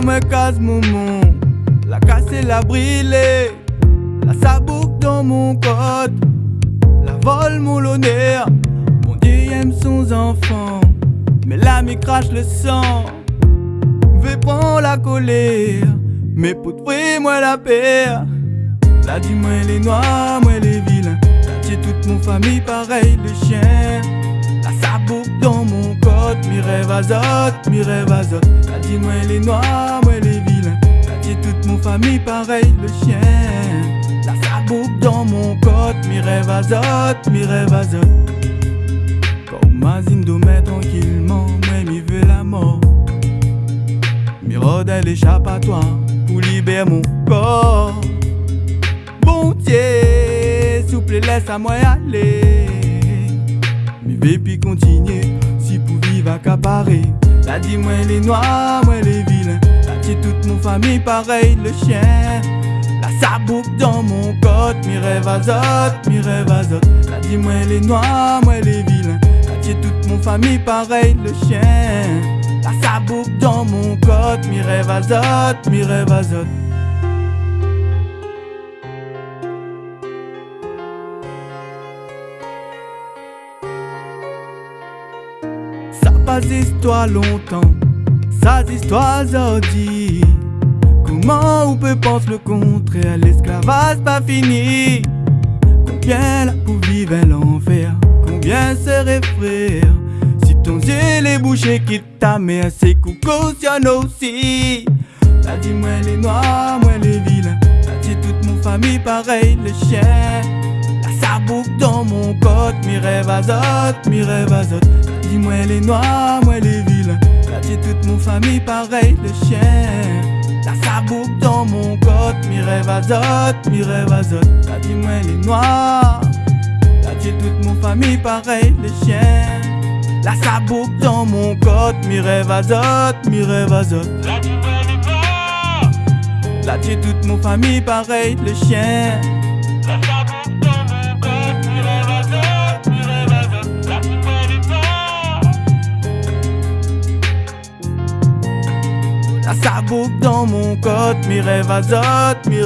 la moi casse mon monde. La casse la brûlée. La sabouque dans mon code. La vole mon l'honneur. Mon Dieu aime son enfant. Mais là, me crache le sang. Vais prendre la colère. Mais pour trouver moi la paix. Là, dis-moi les noirs, moi les vilains. Là, j'ai toute mon famille pareil, le chien. Mi rêve azote, mi rêve azote. Là, dis-moi les noirs, moi les vilains. Là, j'ai toute mon famille pareil, le chien. La sabouque dans mon code. Mi rêve azote, mi rêve azote. Mazine de mettre tranquillement, moi mi veux la mort. Mi rôde l'échappatoire pour libérer mon corps. Bon Dieu, s'il laisse à moi aller. Mi vais puis continuer, si pour vivre accaparer. La dit moi les noirs, moi les vilains. La dit toute mon famille pareil, le chien. La sabouque dans mon code, mi rêve azote, mi rêve azote. La dit moi les noirs, moi les vilains. J'ai toute mon famille pareil, le chien. La sabouque dans mon code, mi rêve azote, mi rêve azote. Passe histoire longtemps, ça histoire dit Comment on peut penser le contraire, l'esclavage pas fini. Combien là pour vivre l'enfer Combien serait frère? Si ton Dieu les bouchés qui t'a à ses coups cautionne aussi. T'as dit moi les noirs, moi les vilains T'as dit toute mon famille pareil, le chien La sabouque dans mon code, mi rêve azote, mi rêve azote T'as dit moi les noirs, moi les vilains dit toute mon famille pareil, le chien La sabouque dans mon code, mi rêve azote, mi rêve azote T'as dit moi les noirs j'ai toute mon famille pareil, les chiens. La sabouque dans mon code, mi rêve azote, mi rêve azote. Là j'ai toute mon famille pareil, les chiens. dans mon code Mes rêves azote, mes